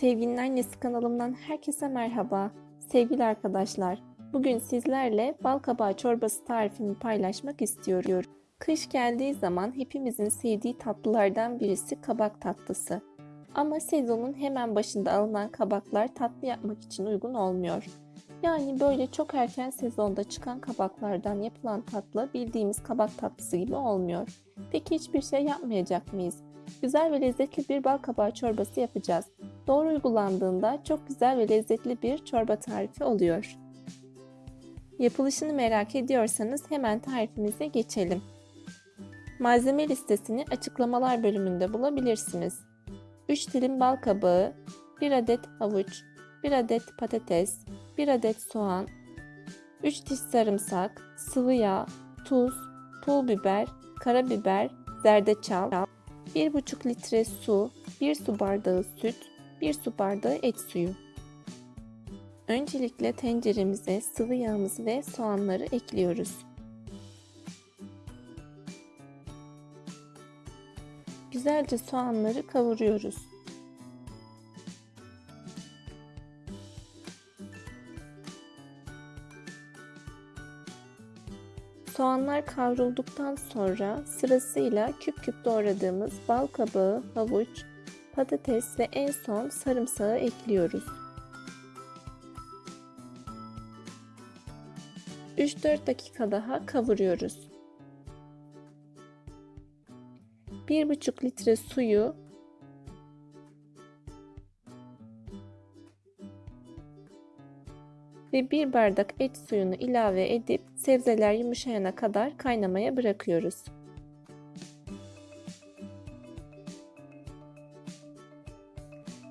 Sevginin Annesi kanalımdan herkese merhaba. Sevgili arkadaşlar, bugün sizlerle bal kabağı çorbası tarifini paylaşmak istiyorum. Kış geldiği zaman hepimizin sevdiği tatlılardan birisi kabak tatlısı. Ama sezonun hemen başında alınan kabaklar tatlı yapmak için uygun olmuyor. Yani böyle çok erken sezonda çıkan kabaklardan yapılan tatlı bildiğimiz kabak tatlısı gibi olmuyor. Peki hiçbir şey yapmayacak mıyız? Güzel ve lezzetli bir bal kabağı çorbası yapacağız. Doğru uygulandığında çok güzel ve lezzetli bir çorba tarifi oluyor. Yapılışını merak ediyorsanız hemen tarifimize geçelim. Malzeme listesini açıklamalar bölümünde bulabilirsiniz. 3 dilim bal kabağı, 1 adet havuç, 1 adet patates, 1 adet soğan, 3 diş sarımsak, sıvı yağ, tuz, pul biber, karabiber, zerdeçal, 1,5 litre su, 1 su bardağı süt, 1 su bardağı et suyu. Öncelikle tenceremize sıvı yağımızı ve soğanları ekliyoruz. Güzelce soğanları kavuruyoruz. Soğanlar kavrulduktan sonra sırasıyla küp küp doğradığımız bal kabağı, havuç, patates ve en son sarımsağı ekliyoruz. 3-4 dakika daha kavuruyoruz. 1,5 litre suyu ve 1 bardak et suyunu ilave edip sebzeler yumuşayana kadar kaynamaya bırakıyoruz.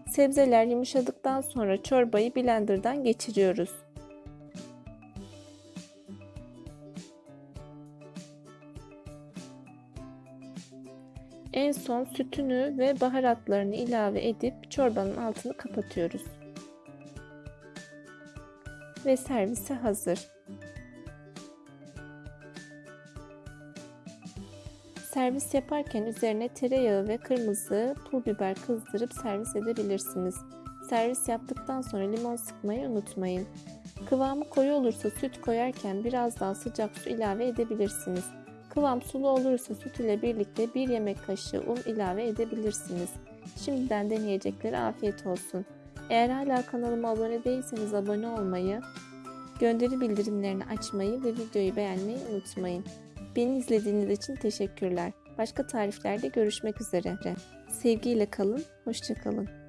Sebzeler yumuşadıktan sonra çorbayı blenderdan geçiriyoruz. En son sütünü ve baharatlarını ilave edip çorbanın altını kapatıyoruz. Ve servise hazır. Servis yaparken üzerine tereyağı ve kırmızı pul biber kızdırıp servis edebilirsiniz. Servis yaptıktan sonra limon sıkmayı unutmayın. Kıvamı koyu olursa süt koyarken biraz daha sıcak su ilave edebilirsiniz. Kıvam sulu olursa süt ile birlikte 1 yemek kaşığı un ilave edebilirsiniz. Şimdiden deneyeceklere afiyet olsun. Eğer hala kanalıma abone değilseniz abone olmayı, gönderi bildirimlerini açmayı ve videoyu beğenmeyi unutmayın. Beni izlediğiniz için teşekkürler. Başka tariflerde görüşmek üzere. Sevgiyle kalın, hoşçakalın.